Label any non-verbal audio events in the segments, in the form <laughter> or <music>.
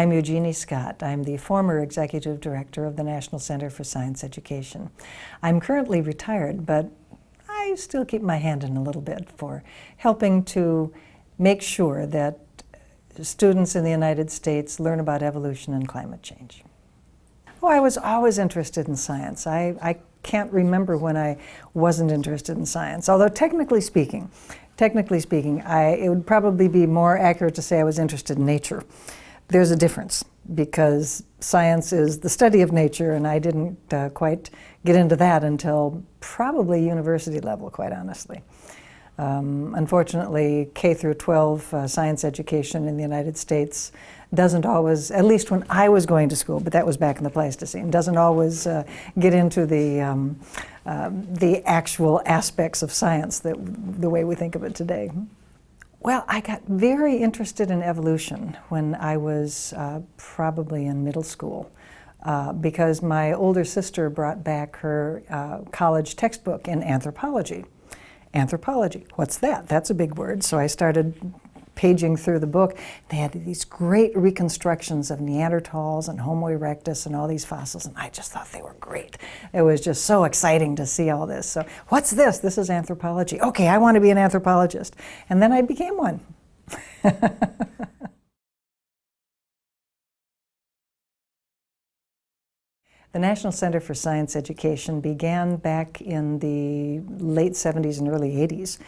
I'm Eugenie Scott. I'm the former Executive Director of the National Center for Science Education. I'm currently retired, but I still keep my hand in a little bit for helping to make sure that students in the United States learn about evolution and climate change. Oh, I was always interested in science. I, I can't remember when I wasn't interested in science, although technically speaking, technically speaking, I, it would probably be more accurate to say I was interested in nature. There's a difference because science is the study of nature and I didn't uh, quite get into that until probably university level, quite honestly. Um, unfortunately, K through 12 uh, science education in the United States doesn't always, at least when I was going to school, but that was back in the Pleistocene, doesn't always uh, get into the, um, uh, the actual aspects of science that the way we think of it today. Well, I got very interested in evolution when I was uh, probably in middle school. Uh, because my older sister brought back her uh, college textbook in anthropology. Anthropology, what's that? That's a big word. So I started paging through the book, they had these great reconstructions of Neanderthals and Homo erectus and all these fossils, and I just thought they were great. It was just so exciting to see all this. So, what's this? This is anthropology. Okay, I want to be an anthropologist. And then I became one. <laughs> The National Center for Science Education began back in the late 70s and early 80s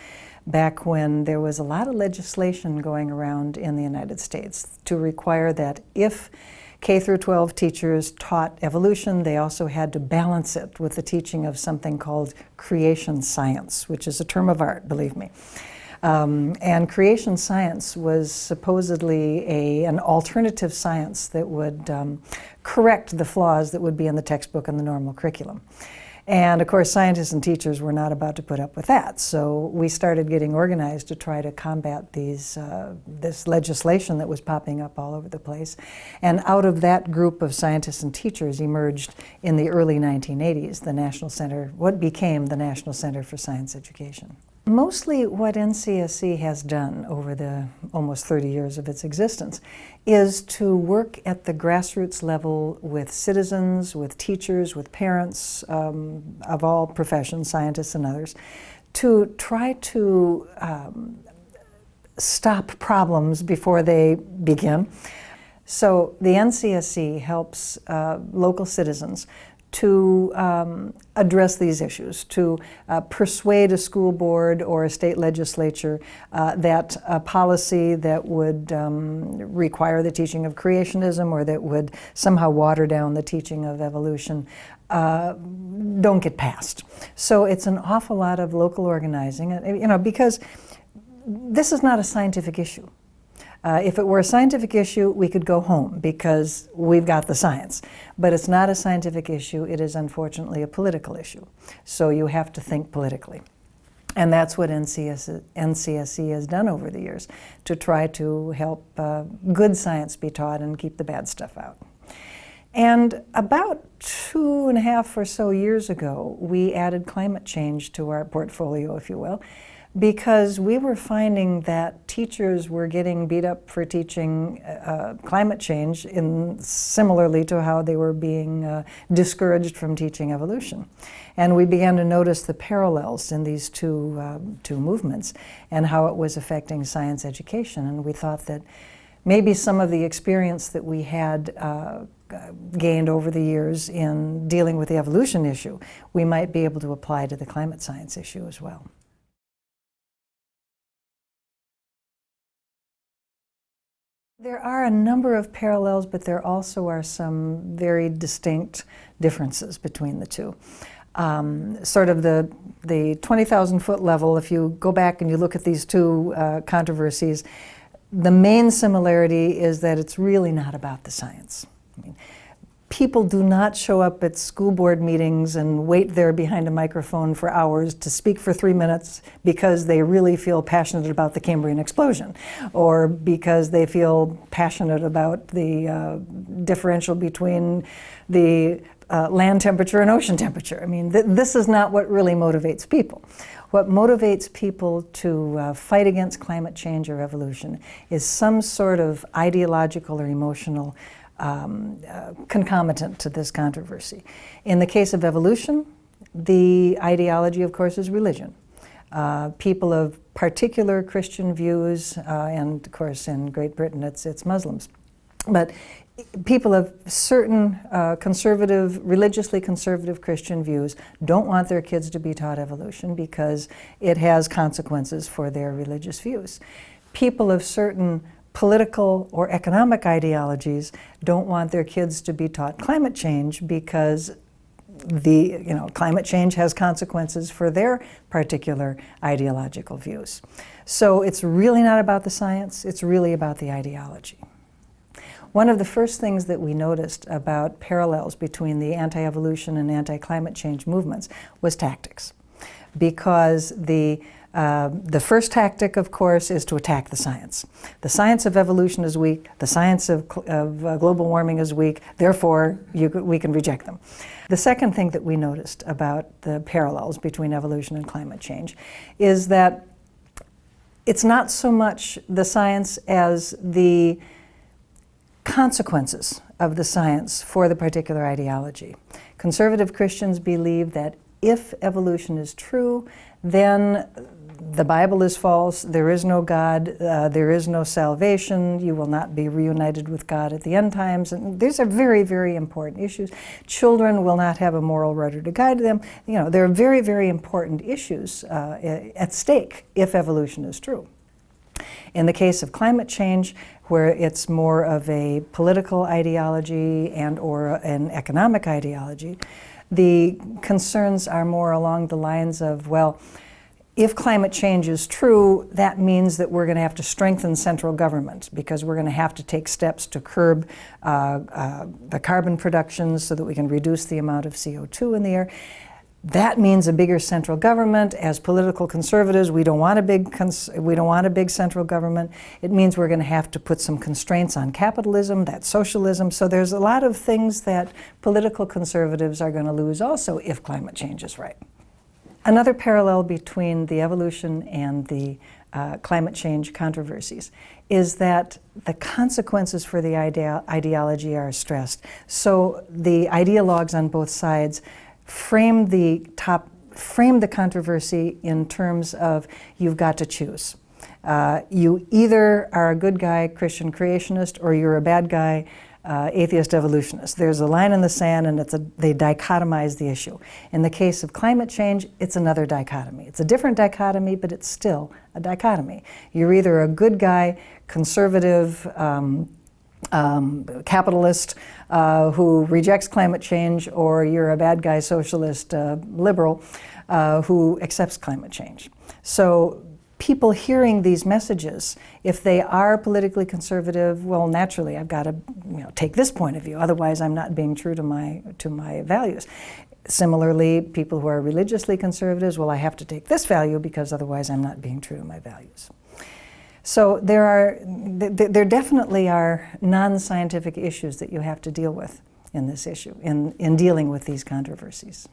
back when there was a lot of legislation going around in the United States to require that if K through 12 teachers taught evolution, they also had to balance it with the teaching of something called creation science, which is a term of art, believe me. Um, and creation science was supposedly a, an alternative science that would um, correct the flaws that would be in the textbook and the normal curriculum. And of course, scientists and teachers were not about to put up with that. So we started getting organized to try to combat these, uh, this legislation that was popping up all over the place. And out of that group of scientists and teachers emerged in the early 1980s the National Center, what became the National Center for Science Education. Mostly what NCSE has done over the almost 30 years of its existence is to work at the grassroots level with citizens, with teachers, with parents um, of all professions, scientists and others, to try to um, stop problems before they begin. So the NCSE helps uh, local citizens to um, address these issues, to uh, persuade a school board or a state legislature uh, that a policy that would um, require the teaching of creationism or that would somehow water down the teaching of evolution uh, don't get passed. So it's an awful lot of local organizing, you know, because this is not a scientific issue. Uh, if it were a scientific issue, we could go home because we've got the science. But it's not a scientific issue, it is unfortunately a political issue. So you have to think politically. And that's what NCS, NCSE has done over the years, to try to help uh, good science be taught and keep the bad stuff out. And about two and a half or so years ago, we added climate change to our portfolio, if you will because we were finding that teachers were getting beat up for teaching uh, climate change in similarly to how they were being uh, discouraged from teaching evolution. And we began to notice the parallels in these two, uh, two movements and how it was affecting science education. And we thought that maybe some of the experience that we had uh, gained over the years in dealing with the evolution issue, we might be able to apply to the climate science issue as well. There are a number of parallels, but there also are some very distinct differences between the two. Um, sort of the, the 20,000 foot level, if you go back and you look at these two uh, controversies, the main similarity is that it's really not about the science. I mean, people do not show up at school board meetings and wait there behind a microphone for hours to speak for three minutes because they really feel passionate about the Cambrian explosion or because they feel passionate about the uh, differential between the uh, land temperature and ocean temperature. I mean, th this is not what really motivates people. What motivates people to uh, fight against climate change or evolution is some sort of ideological or emotional um, uh, concomitant to this controversy. In the case of evolution, the ideology, of course, is religion. Uh, people of particular Christian views, uh, and of course in Great Britain it's, it's Muslims. But people of certain uh, conservative, religiously conservative Christian views don't want their kids to be taught evolution because it has consequences for their religious views. People of certain political or economic ideologies don't want their kids to be taught climate change because the, you know, climate change has consequences for their particular ideological views. So it's really not about the science, it's really about the ideology. One of the first things that we noticed about parallels between the anti-evolution and anti-climate change movements was tactics. Because the, uh, the first tactic, of course, is to attack the science. The science of evolution is weak, the science of, of uh, global warming is weak, therefore you, we can reject them. The second thing that we noticed about the parallels between evolution and climate change is that it's not so much the science as the consequences of the science for the particular ideology. Conservative Christians believe that if evolution is true, then the Bible is false, there is no God, uh, there is no salvation, you will not be reunited with God at the end times. And these are very, very important issues. Children will not have a moral rudder to guide them. You know, there are very, very important issues uh, at stake if evolution is true. In the case of climate change, where it's more of a political ideology and or an economic ideology. The concerns are more along the lines of, well, if climate change is true, that means that we're going to have to strengthen central government because we're going to have to take steps to curb uh, uh, the carbon production so that we can reduce the amount of CO2 in the air. That means a bigger central government. As political conservatives, we don't want a big we don't want a big central government. It means we're going to have to put some constraints on capitalism, that's socialism. So there's a lot of things that political conservatives are going to lose also if climate change is right. Another parallel between the evolution and the uh, climate change controversies is that the consequences for the idea ideology are stressed. So the ideologues on both sides frame the top, frame the controversy in terms of you've got to choose. Uh, you either are a good guy, Christian creationist, or you're a bad guy, uh, atheist evolutionists. There's a line in the sand and it's a, they dichotomize the issue. In the case of climate change, it's another dichotomy. It's a different dichotomy, but it's still a dichotomy. You're either a good guy, conservative, um, um, capitalist uh, who rejects climate change, or you're a bad guy socialist uh, liberal uh, who accepts climate change. So people hearing these messages, if they are politically conservative, well, naturally, I've got to you know, take this point of view. Otherwise, I'm not being true to my to my values. Similarly, people who are religiously conservatives, well, I have to take this value because otherwise, I'm not being true to my values. So there are, there definitely are non-scientific issues that you have to deal with in this issue, in, in dealing with these controversies.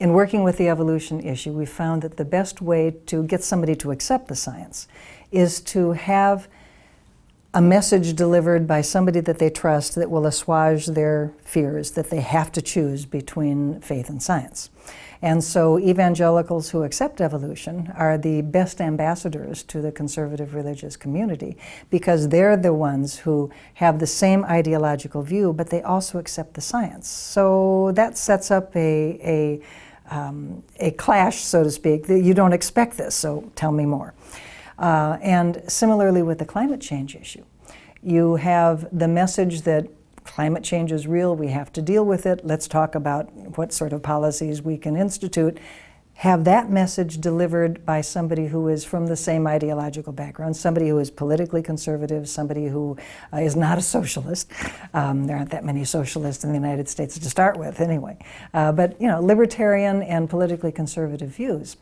In working with the evolution issue, we found that the best way to get somebody to accept the science is to have a message delivered by somebody that they trust that will assuage their fears that they have to choose between faith and science. And so evangelicals who accept evolution are the best ambassadors to the conservative religious community because they're the ones who have the same ideological view, but they also accept the science. So that sets up a, a, um, a clash, so to speak, that you don't expect this, so tell me more. Uh, and similarly with the climate change issue, you have the message that climate change is real, we have to deal with it, let's talk about what sort of policies we can institute. Have that message delivered by somebody who is from the same ideological background, somebody who is politically conservative, somebody who uh, is not a socialist. Um, there aren't that many socialists in the United States to start with, anyway. Uh, but, you know, libertarian and politically conservative views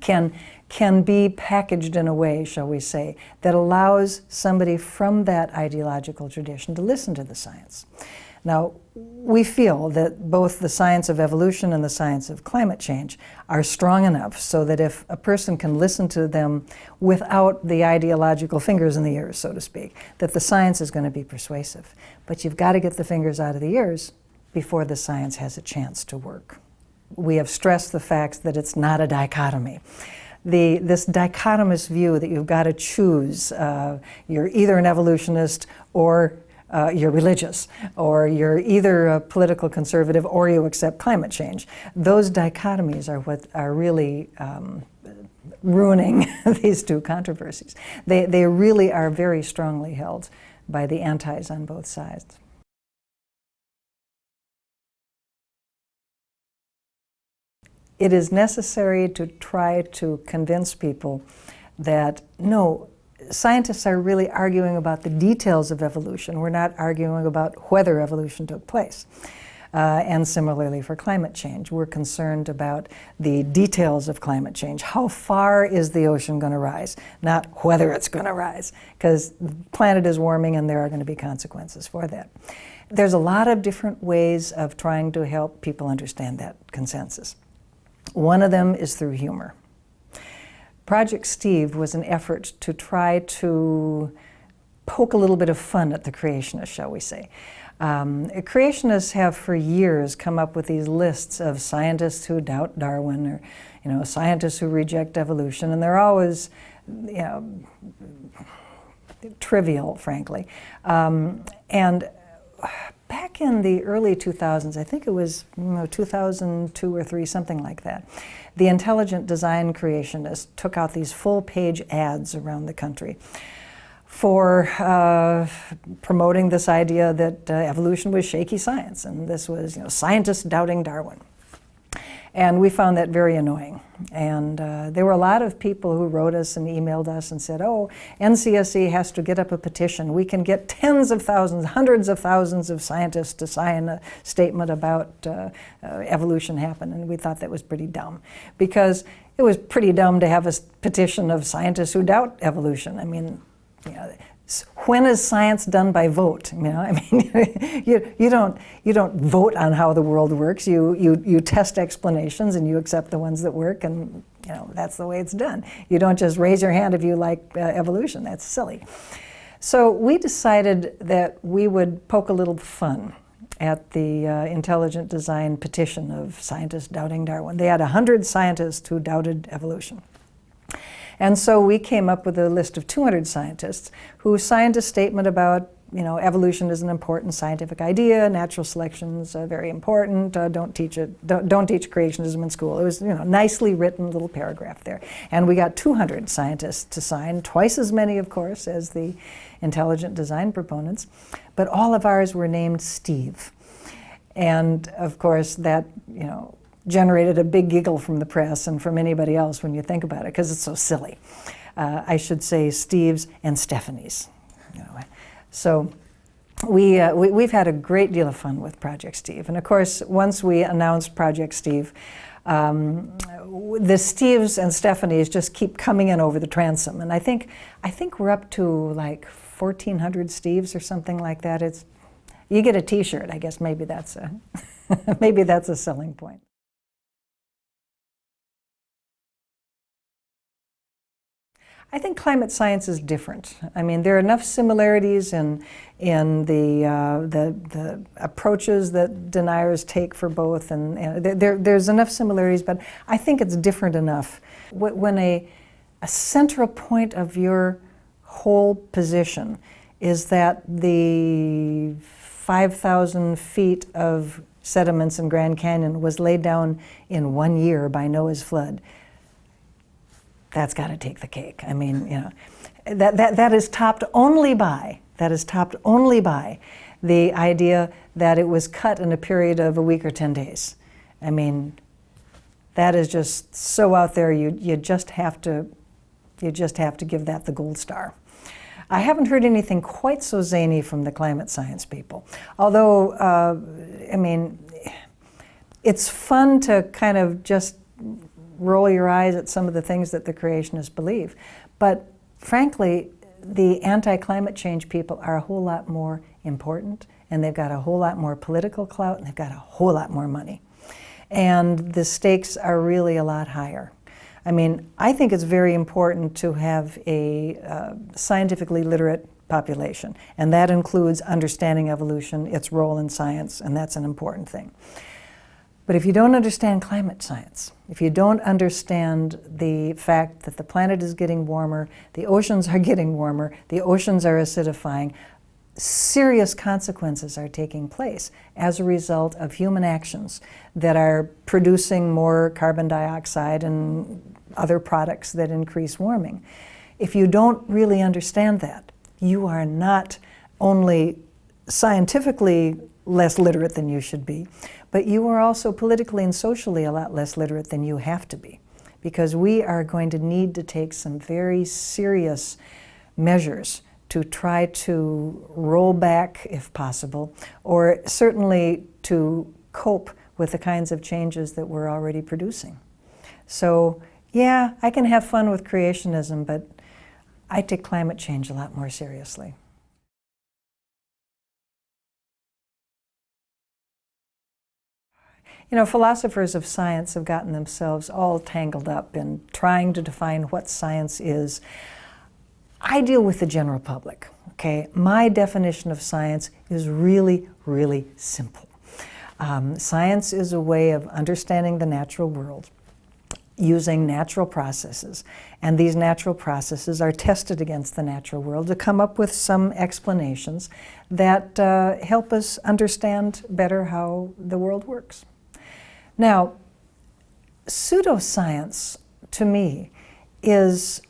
can, can be packaged in a way, shall we say, that allows somebody from that ideological tradition to listen to the science. Now, we feel that both the science of evolution and the science of climate change are strong enough so that if a person can listen to them without the ideological fingers in the ears, so to speak, that the science is going to be persuasive. But you've got to get the fingers out of the ears before the science has a chance to work. We have stressed the fact that it's not a dichotomy. The, this dichotomous view that you've got to choose, uh, you're either an evolutionist or uh, you're religious, or you're either a political conservative or you accept climate change. Those dichotomies are what are really um, ruining <laughs> these two controversies. They, they really are very strongly held by the antis on both sides. It is necessary to try to convince people that no, scientists are really arguing about the details of evolution. We're not arguing about whether evolution took place. Uh, and similarly for climate change, we're concerned about the details of climate change. How far is the ocean going to rise? Not whether it's going to rise, because the planet is warming and there are going to be consequences for that. There's a lot of different ways of trying to help people understand that consensus. One of them is through humor. Project Steve was an effort to try to poke a little bit of fun at the creationists, shall we say. Um, creationists have for years come up with these lists of scientists who doubt Darwin or you know, scientists who reject evolution, and they're always you know, trivial, frankly. Um, and back in the early 2000s, I think it was you know, 2002 or 3, something like that, the intelligent design creationists took out these full-page ads around the country for uh, promoting this idea that uh, evolution was shaky science, and this was you know, scientists doubting Darwin. And we found that very annoying. And uh, there were a lot of people who wrote us and emailed us and said, oh, NCSE has to get up a petition. We can get tens of thousands, hundreds of thousands of scientists to sign a statement about uh, uh, evolution happen. And we thought that was pretty dumb because it was pretty dumb to have a petition of scientists who doubt evolution. I mean, you know, when is science done by vote? You know, <laughs> I mean, you, you, don't, you don't vote on how the world works. You, you, you test explanations and you accept the ones that work and you know, that's the way it's done. You don't just raise your hand if you like uh, evolution. That's silly. So we decided that we would poke a little fun at the uh, intelligent design petition of scientists doubting Darwin. They had 100 scientists who doubted evolution. And so we came up with a list of 200 scientists who signed a statement about you know, evolution is an important scientific idea, natural selection is uh, very important, uh, don't teach it, don't, don't, teach creationism in school. It was, you know, nicely written little paragraph there. And we got 200 scientists to sign, twice as many, of course, as the intelligent design proponents, but all of ours were named Steve. And of course, that, you know, generated a big giggle from the press and from anybody else when you think about it, because it's so silly. Uh, I should say Steve's and Stephanie's. So we, uh, we, have had a great deal of fun with Project Steve. And of course, once we announced Project Steve, um, the Steves and Stephanies just keep coming in over the transom. And I think, I think we're up to like 1,400 Steves or something like that. It's, you get a t-shirt, I guess maybe that's a, <laughs> maybe that's a selling point. I think climate science is different. I mean, there are enough similarities in, in the, uh, the, the, approaches that deniers take for both, and, and there, there's enough similarities, but I think it's different enough. When a, a central point of your whole position is that the 5,000 feet of sediments in Grand Canyon was laid down in one year by Noah's flood, that's got to take the cake. I mean, you know, that, that, that is topped only by, that is topped only by the idea that it was cut in a period of a week or 10 days. I mean, that is just so out there, you, you just have to, you just have to give that the gold star. I haven't heard anything quite so zany from the climate science people. Although, uh, I mean, it's fun to kind of just roll your eyes at some of the things that the creationists believe. But frankly, the anti-climate change people are a whole lot more important and they've got a whole lot more political clout, and they've got a whole lot more money. And the stakes are really a lot higher. I mean, I think it's very important to have a uh, scientifically literate population, and that includes understanding evolution, its role in science, and that's an important thing. But if you don't understand climate science, if you don't understand the fact that the planet is getting warmer, the oceans are <laughs> getting warmer, the oceans are acidifying, serious consequences are taking place as a result of human actions that are producing more carbon dioxide and other products that increase warming. If you don't really understand that, you are not only scientifically less literate than you should be, but you are also politically and socially a lot less literate than you have to be. Because we are going to need to take some very serious measures to try to roll back, if possible, or certainly to cope with the kinds of changes that we're already producing. So, yeah, I can have fun with creationism, but I take climate change a lot more seriously. You know, philosophers of science have gotten themselves all tangled up in trying to define what science is. I deal with the general public, okay? My definition of science is really, really simple. Um, science is a way of understanding the natural world using natural processes. And these natural processes are tested against the natural world to come up with some explanations that uh, help us understand better how the world works. Now, pseudoscience, to me, is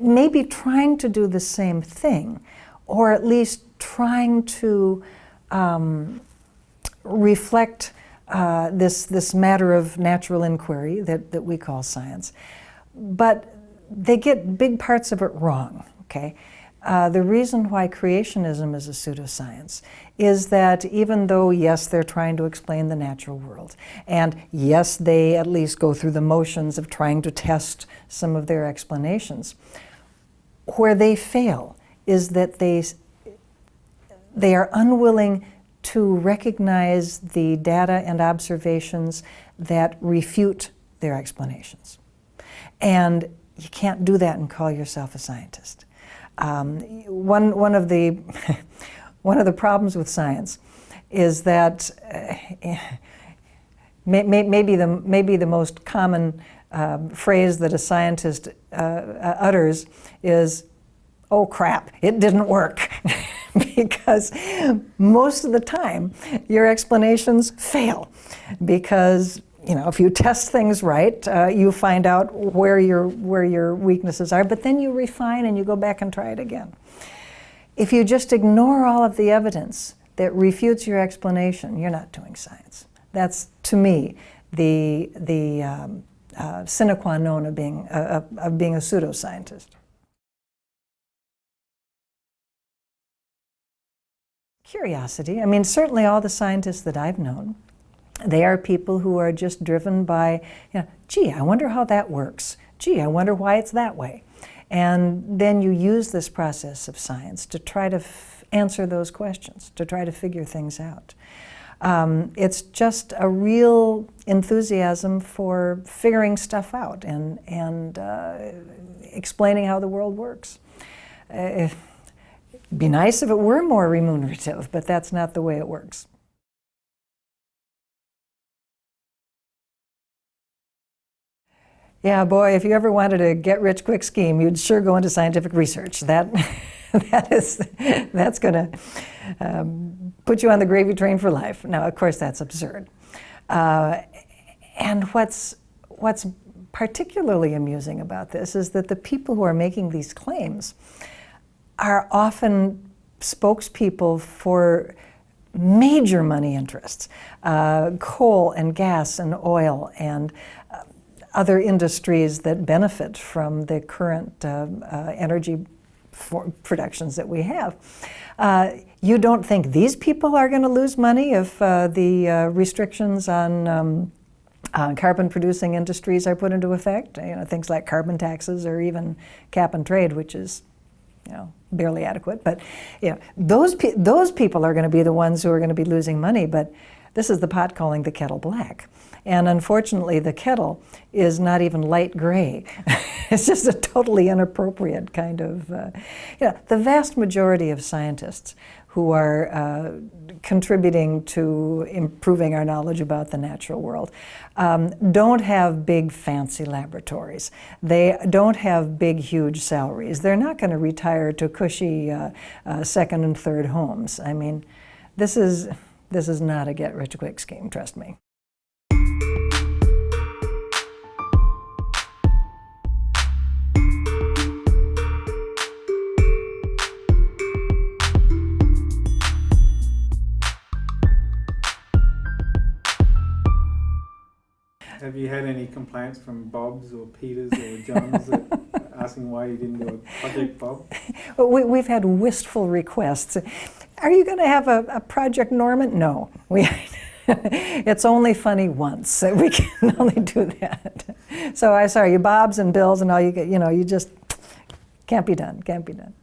maybe trying to do the same thing, or at least trying to um, reflect uh, this, this matter of natural inquiry that, that we call science. But they get big parts of it wrong, okay? Uh, the reason why creationism is a pseudoscience is that even though, yes, they're trying to explain the natural world, and yes, they at least go through the motions of trying to test some of their explanations, where they fail is that they, they are unwilling to recognize the data and observations that refute their explanations. And you can't do that and call yourself a scientist. Um, one, one, of the, <laughs> one of the problems with science is that uh, may, may, maybe, the, maybe the most common um, phrase that a scientist uh, uh utters is, oh crap, it didn't work. <laughs> because most of the time your explanations fail because you know, if you test things right, uh, you find out where your, where your weaknesses are, but then you refine and you go back and try it again. If you just ignore all of the evidence that refutes your explanation, you're not doing science. That's, to me, the, the um, uh, sine qua non of being, uh, of being a pseudoscientist. Curiosity. I mean, certainly all the scientists that I've known they are people who are just driven by, you know, gee, I wonder how that works. Gee, I wonder why it's that way. And then you use this process of science to try to answer those questions, to try to figure things out. Um, it's just a real enthusiasm for figuring stuff out and, and uh, explaining how the world works. Uh, it'd be nice if it were more remunerative, but that's not the way it works. Yeah, boy, if you ever wanted a get-rich quick scheme, you'd sure go into scientific research. That, <laughs> that is, that's going to um, put you on the gravy train for life. Now, of course, that's absurd. Uh, and what's, what's particularly amusing about this is that the people who are making these claims are often spokespeople for major money interests, uh, coal and gas and oil and other industries that benefit from the current uh, uh, energy productions that we have. Uh, you don't think these people are going to lose money if uh, the uh, restrictions on um, uh, carbon-producing industries are put into effect? You know, things like carbon taxes or even cap and trade, which is you know, barely adequate. But you know, those pe- those people are going to be the ones who are going to be losing money. But this is the pot calling the kettle black. And unfortunately, the kettle is not even light gray. <laughs> it's just a totally inappropriate kind of. Uh, you know, the vast majority of scientists who are uh, contributing to improving our knowledge about the natural world um, don't have big fancy laboratories. They don't have big huge salaries. They're not going to retire to cushy uh, uh, second and third homes. I mean, this is this is not a get rich quick scheme, trust me. Have you had any complaints from Bobs or Peters or Johns that, <laughs> asking why you didn't do a project, Bob? <laughs> But we, we've had wistful requests. Are you going to have a, a Project Norman? No. We, <laughs> it's only funny once. We can only do that. So I'm sorry, you Bobs and Bills and all you get, you know, you just can't be done, can't be done.